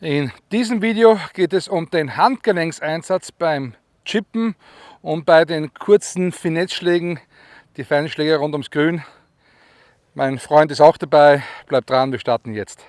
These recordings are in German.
In diesem Video geht es um den Handgelenkseinsatz beim Chippen und bei den kurzen Finettschlägen, die Feinschläge rund ums Grün. Mein Freund ist auch dabei, bleibt dran, wir starten jetzt.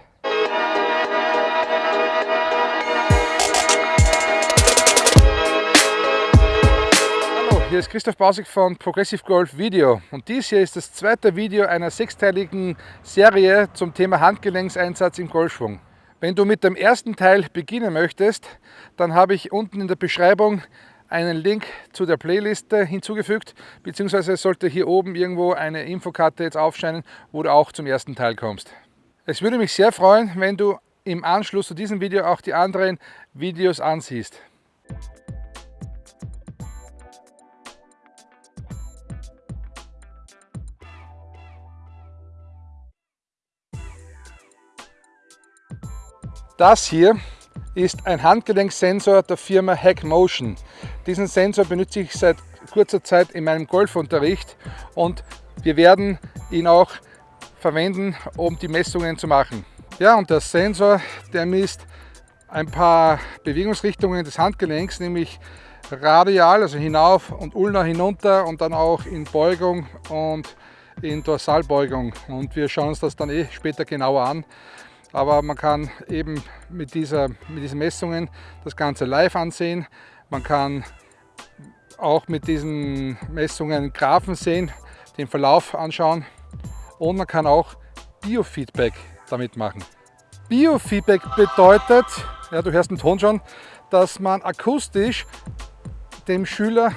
Hallo, hier ist Christoph Bausig von Progressive Golf Video und dies hier ist das zweite Video einer sechsteiligen Serie zum Thema Handgelenkseinsatz im Golfschwung. Wenn du mit dem ersten Teil beginnen möchtest, dann habe ich unten in der Beschreibung einen Link zu der Playliste hinzugefügt, beziehungsweise sollte hier oben irgendwo eine Infokarte jetzt aufscheinen, wo du auch zum ersten Teil kommst. Es würde mich sehr freuen, wenn du im Anschluss zu diesem Video auch die anderen Videos ansiehst. Das hier ist ein Handgelenksensor der Firma Hack Motion. Diesen Sensor benutze ich seit kurzer Zeit in meinem Golfunterricht und wir werden ihn auch verwenden, um die Messungen zu machen. Ja, und der Sensor, der misst ein paar Bewegungsrichtungen des Handgelenks, nämlich radial, also hinauf und ulnar hinunter und dann auch in Beugung und in Dorsalbeugung. Und wir schauen uns das dann eh später genauer an aber man kann eben mit, dieser, mit diesen Messungen das Ganze live ansehen. Man kann auch mit diesen Messungen Graphen sehen, den Verlauf anschauen und man kann auch Biofeedback damit machen. Biofeedback bedeutet, ja, du hörst den Ton schon, dass man akustisch dem Schüler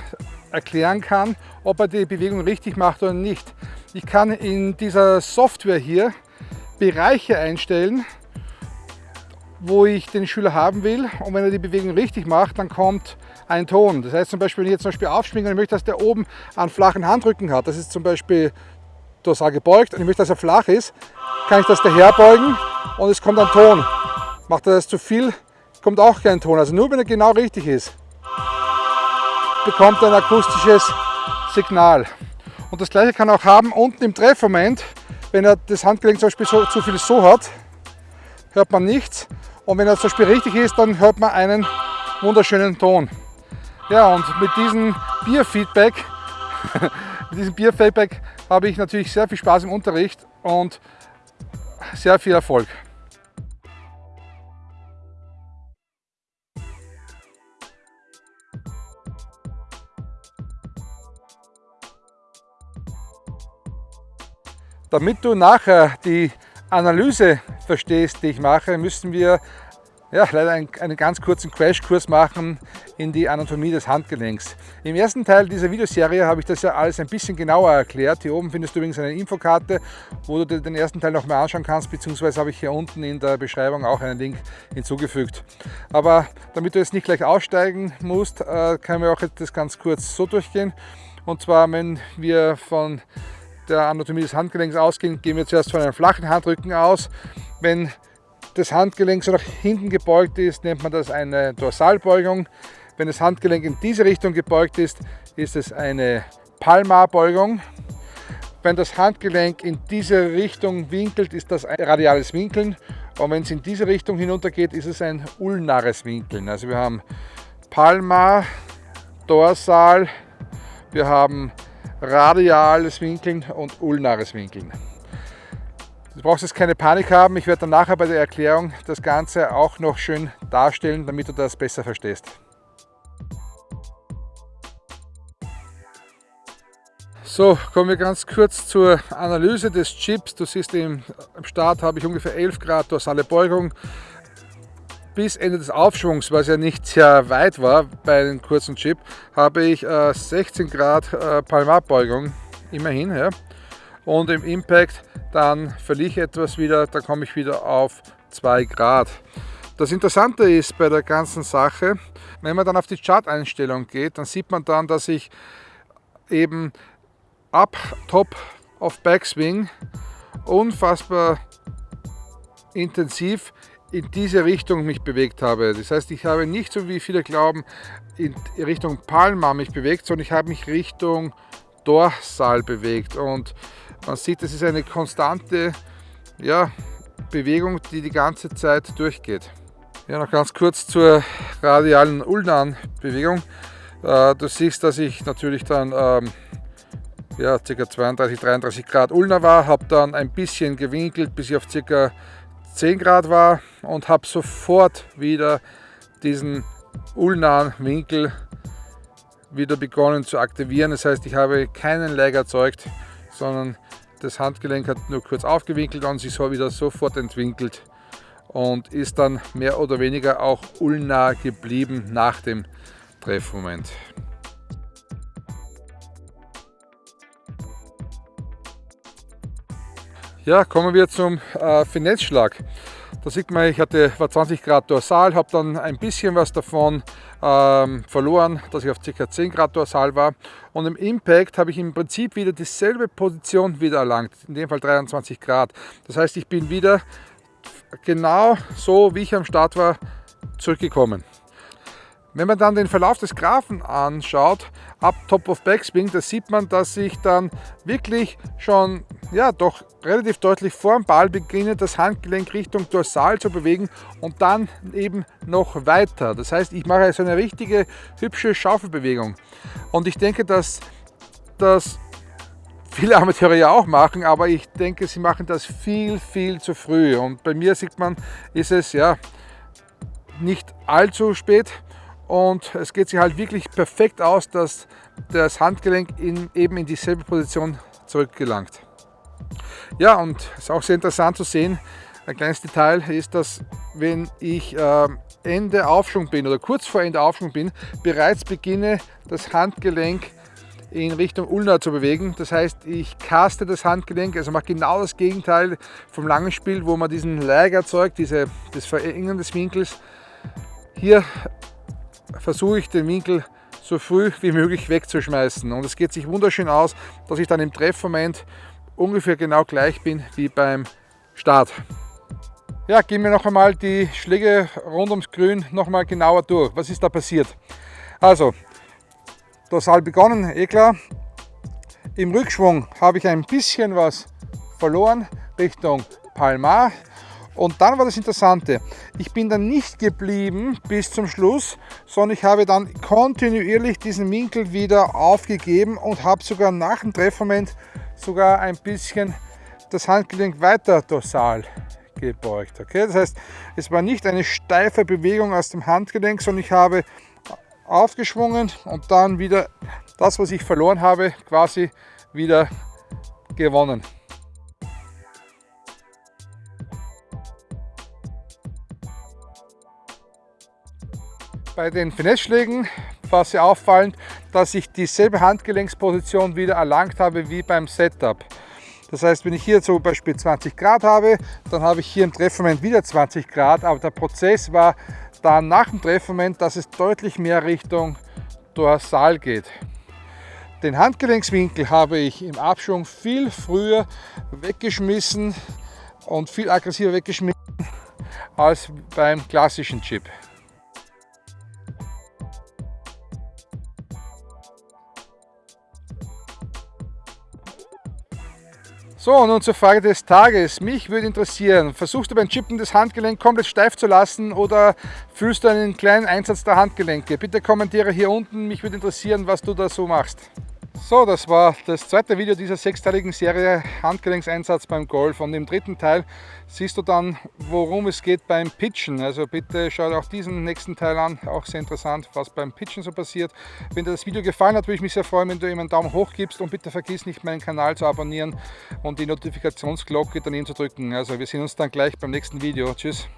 erklären kann, ob er die Bewegung richtig macht oder nicht. Ich kann in dieser Software hier Bereiche einstellen, wo ich den Schüler haben will und wenn er die Bewegung richtig macht, dann kommt ein Ton. Das heißt zum Beispiel, wenn ich jetzt zum Beispiel aufschwinge und ich möchte, dass der oben einen flachen Handrücken hat, das ist zum Beispiel dorsal gebeugt und ich möchte, dass er flach ist, kann ich das daher beugen und es kommt ein Ton. Macht er das zu viel, kommt auch kein Ton. Also nur wenn er genau richtig ist, bekommt er ein akustisches Signal. Und das gleiche kann auch haben unten im Treffmoment, wenn er das Handgelenk zum Beispiel so, zu viel so hat, hört man nichts. Und wenn er zum Beispiel richtig ist, dann hört man einen wunderschönen Ton. Ja, und mit diesem Bierfeedback, mit diesem Bierfeedback habe ich natürlich sehr viel Spaß im Unterricht und sehr viel Erfolg. Damit du nachher die Analyse verstehst, die ich mache, müssen wir ja, leider einen, einen ganz kurzen Crashkurs machen in die Anatomie des Handgelenks. Im ersten Teil dieser Videoserie habe ich das ja alles ein bisschen genauer erklärt. Hier oben findest du übrigens eine Infokarte, wo du dir den ersten Teil noch mal anschauen kannst, beziehungsweise habe ich hier unten in der Beschreibung auch einen Link hinzugefügt. Aber damit du jetzt nicht gleich aussteigen musst, äh, können wir auch das ganz kurz so durchgehen. Und zwar, wenn wir von der Anatomie des Handgelenks ausgehen, gehen wir zuerst von einem flachen Handrücken aus. Wenn das Handgelenk so nach hinten gebeugt ist, nennt man das eine Dorsalbeugung. Wenn das Handgelenk in diese Richtung gebeugt ist, ist es eine Palmarbeugung. Wenn das Handgelenk in diese Richtung winkelt, ist das ein radiales Winkeln. Und wenn es in diese Richtung hinunter geht, ist es ein ulnares Winkeln. Also wir haben Palmar, Dorsal, wir haben radiales Winkeln und ulnares Winkeln. Du brauchst jetzt keine Panik haben, ich werde dann nachher bei der Erklärung das Ganze auch noch schön darstellen, damit du das besser verstehst. So, kommen wir ganz kurz zur Analyse des Chips. Du siehst, im Start habe ich ungefähr 11 Grad dorsale Beugung, bis Ende des Aufschwungs, was ja nicht sehr weit war bei einem kurzen Chip, habe ich äh, 16 Grad äh, Palmarbeugung, immerhin. Ja. Und im Impact dann verliere ich etwas wieder, da komme ich wieder auf 2 Grad. Das Interessante ist bei der ganzen Sache, wenn man dann auf die Chart-Einstellung geht, dann sieht man dann, dass ich eben ab Top of Backswing unfassbar intensiv in diese Richtung mich bewegt habe. Das heißt, ich habe nicht so wie viele glauben in Richtung Palma mich bewegt, sondern ich habe mich Richtung Dorsal bewegt und man sieht, es ist eine konstante ja, Bewegung, die die ganze Zeit durchgeht. Ja, noch ganz kurz zur radialen Ulnan-Bewegung. Äh, du siehst, dass ich natürlich dann ähm, ja, ca. 32, 33 Grad Ulna war, habe dann ein bisschen gewinkelt, bis ich auf ca. 10 Grad war und habe sofort wieder diesen ulnahen Winkel wieder begonnen zu aktivieren. Das heißt, ich habe keinen Lag erzeugt, sondern das Handgelenk hat nur kurz aufgewinkelt und sich so wieder sofort entwinkelt und ist dann mehr oder weniger auch ulnah geblieben nach dem Treffmoment. Ja, kommen wir zum äh, Finessschlag. Da sieht man, ich hatte, war 20 Grad dorsal, habe dann ein bisschen was davon ähm, verloren, dass ich auf ca. 10 Grad dorsal war. Und im Impact habe ich im Prinzip wieder dieselbe Position wieder erlangt, in dem Fall 23 Grad. Das heißt, ich bin wieder genau so, wie ich am Start war, zurückgekommen. Wenn man dann den Verlauf des Graphen anschaut, ab Top of Backswing, da sieht man, dass ich dann wirklich schon ja, doch relativ deutlich vor dem Ball beginne, das Handgelenk Richtung Dorsal zu bewegen und dann eben noch weiter. Das heißt, ich mache so eine richtige hübsche Schaufelbewegung. Und ich denke, dass das viele Amateure ja auch machen, aber ich denke, sie machen das viel, viel zu früh. Und bei mir sieht man, ist es ja nicht allzu spät und es geht sich halt wirklich perfekt aus, dass das Handgelenk in, eben in dieselbe Position zurückgelangt. Ja, und es ist auch sehr interessant zu sehen, ein kleines Detail ist, dass wenn ich äh, Ende Aufschwung bin oder kurz vor Ende Aufschwung bin, bereits beginne das Handgelenk in Richtung Ulna zu bewegen. Das heißt, ich caste das Handgelenk, also mache genau das Gegenteil vom langen Spiel, wo man diesen Lag erzeugt, diese, das Verengen des Winkels. Hier versuche ich den Winkel so früh wie möglich wegzuschmeißen. Und es geht sich wunderschön aus, dass ich dann im Treffmoment ungefähr genau gleich bin wie beim Start. Ja, gehen wir noch einmal die Schläge rund ums Grün noch mal genauer durch. Was ist da passiert? Also, dorsal begonnen, eh klar. Im Rückschwung habe ich ein bisschen was verloren Richtung Palmar. Und dann war das Interessante, ich bin dann nicht geblieben bis zum Schluss, sondern ich habe dann kontinuierlich diesen Winkel wieder aufgegeben und habe sogar nach dem Treffmoment sogar ein bisschen das Handgelenk weiter dorsal gebeugt. Okay? Das heißt, es war nicht eine steife Bewegung aus dem Handgelenk, sondern ich habe aufgeschwungen und dann wieder das, was ich verloren habe, quasi wieder gewonnen. Bei den Finesse-Schlägen war sehr auffallend, dass ich dieselbe Handgelenksposition wieder erlangt habe wie beim Setup. Das heißt, wenn ich hier zum Beispiel 20 Grad habe, dann habe ich hier im Treffmoment wieder 20 Grad, aber der Prozess war dann nach dem Treffmoment, dass es deutlich mehr Richtung Dorsal geht. Den Handgelenkswinkel habe ich im Abschwung viel früher weggeschmissen und viel aggressiver weggeschmissen als beim klassischen Chip. So, nun zur Frage des Tages. Mich würde interessieren, versuchst du beim Chippen das Handgelenk komplett steif zu lassen oder fühlst du einen kleinen Einsatz der Handgelenke? Bitte kommentiere hier unten, mich würde interessieren, was du da so machst. So, das war das zweite Video dieser sechsteiligen Serie Handgelenkseinsatz beim Golf und im dritten Teil siehst du dann, worum es geht beim Pitchen. Also bitte schau dir auch diesen nächsten Teil an, auch sehr interessant, was beim Pitchen so passiert. Wenn dir das Video gefallen hat, würde ich mich sehr freuen, wenn du ihm einen Daumen hoch gibst und bitte vergiss nicht meinen Kanal zu abonnieren und die Notifikationsglocke daneben zu drücken. Also wir sehen uns dann gleich beim nächsten Video. Tschüss!